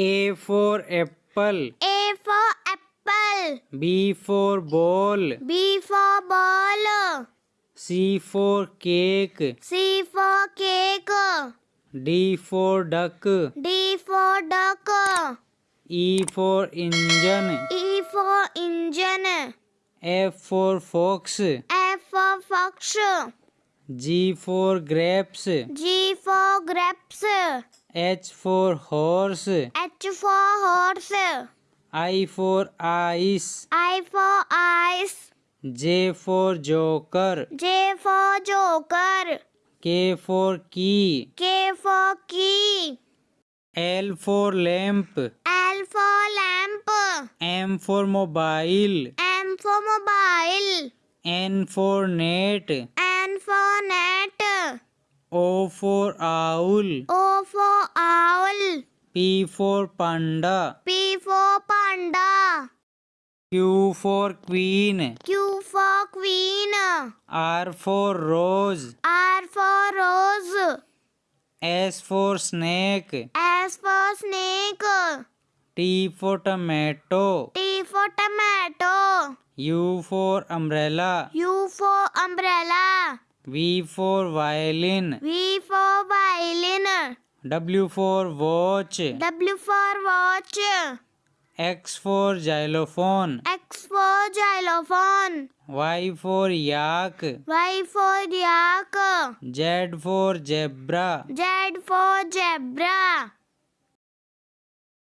A for apple. A for apple. B for ball. B for ball. C for cake. C for cake. D for duck. D for duck. E for engine. E for engine. F for fox. F for fox. G for grapes. G for grapes. H for horse. H for horse. I for ice. I for ice. J for joker. J for joker. K for key. K for key. L for lamp. L for lamp. M for mobile. M for mobile. N for net. N for net. O for owl. O for owl. P for panda. P for panda. Q for queen. Q for queen. R for rose. R for rose. S for snake. S for snake. T for tomato. T for tomato. U for umbrella. U for umbrella. V for violin. V for W for watch. W for watch. X for xylophone. X for xylophone. Y for yak. Y for yak. Z for zebra. Z for zebra.